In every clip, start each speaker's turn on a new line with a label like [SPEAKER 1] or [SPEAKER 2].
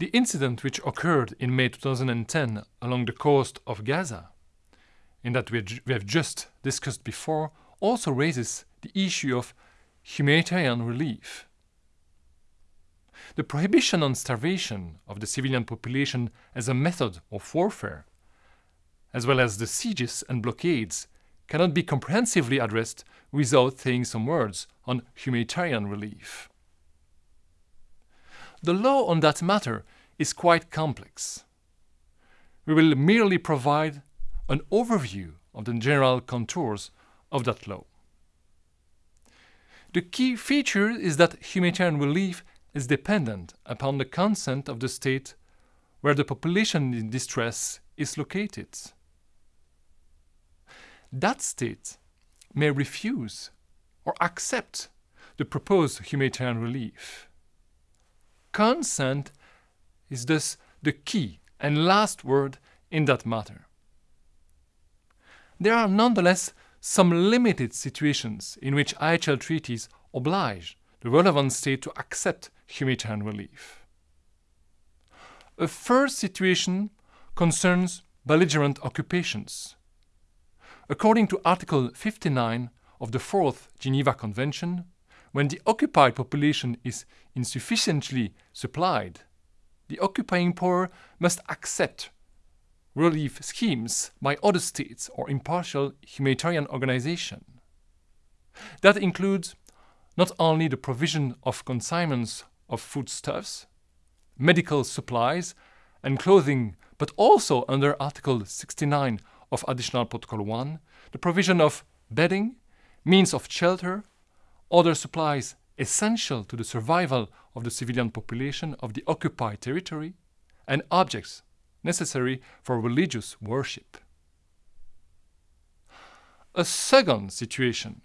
[SPEAKER 1] The incident which occurred in May 2010 along the coast of Gaza, and that we have just discussed before, also raises the issue of humanitarian relief. The prohibition on starvation of the civilian population as a method of warfare, as well as the sieges and blockades, cannot be comprehensively addressed without saying some words on humanitarian relief. The law on that matter is quite complex. We will merely provide an overview of the general contours of that law. The key feature is that humanitarian relief is dependent upon the consent of the state where the population in distress is located. That state may refuse or accept the proposed humanitarian relief. Consent is thus the key and last word in that matter. There are nonetheless some limited situations in which IHL treaties oblige the relevant state to accept humanitarian relief. A first situation concerns belligerent occupations. According to Article 59 of the Fourth Geneva Convention, when the occupied population is insufficiently supplied, the occupying power must accept relief schemes by other states or impartial humanitarian organizations. That includes not only the provision of consignments of foodstuffs, medical supplies, and clothing, but also under Article 69 of Additional Protocol 1, the provision of bedding, means of shelter, other supplies essential to the survival of the civilian population of the occupied territory, and objects necessary for religious worship. A second situation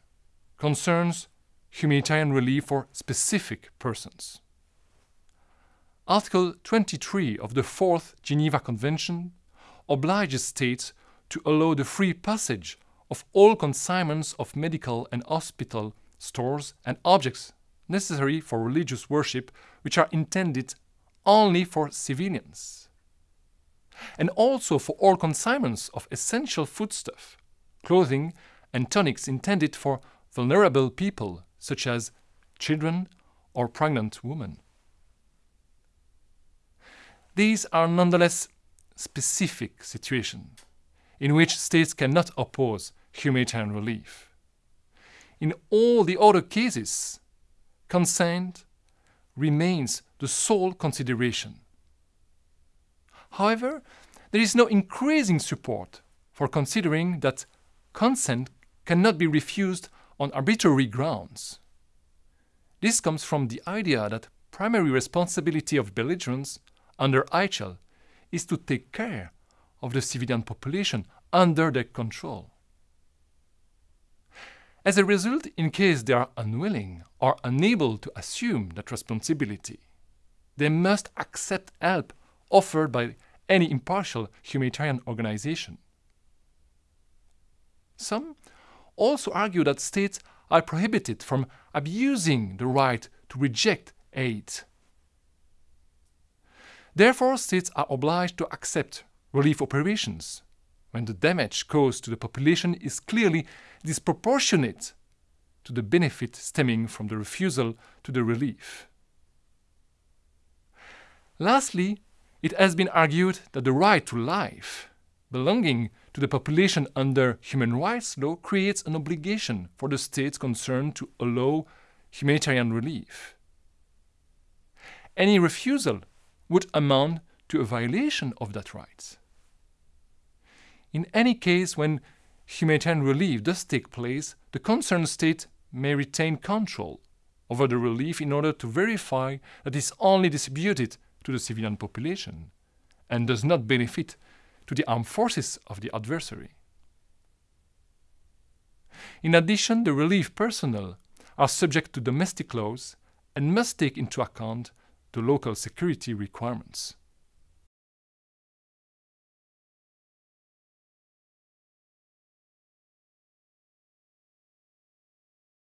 [SPEAKER 1] concerns humanitarian relief for specific persons. Article 23 of the Fourth Geneva Convention obliges states to allow the free passage of all consignments of medical and hospital stores and objects necessary for religious worship which are intended only for civilians. And also for all consignments of essential foodstuff, clothing and tonics intended for vulnerable people such as children or pregnant women. These are nonetheless specific situations in which states cannot oppose humanitarian relief. In all the other cases, consent remains the sole consideration. However, there is no increasing support for considering that consent cannot be refused on arbitrary grounds. This comes from the idea that primary responsibility of belligerents under IHL is to take care of the civilian population under their control. As a result, in case they are unwilling or unable to assume that responsibility, they must accept help offered by any impartial humanitarian organization. Some also argue that states are prohibited from abusing the right to reject aid. Therefore, states are obliged to accept relief operations when the damage caused to the population is clearly disproportionate to the benefit stemming from the refusal to the relief. Lastly, it has been argued that the right to life belonging to the population under human rights law creates an obligation for the states concerned to allow humanitarian relief. Any refusal would amount to a violation of that right. In any case, when humanitarian relief does take place, the concerned state may retain control over the relief in order to verify that it is only distributed to the civilian population and does not benefit to the armed forces of the adversary. In addition, the relief personnel are subject to domestic laws and must take into account the local security requirements.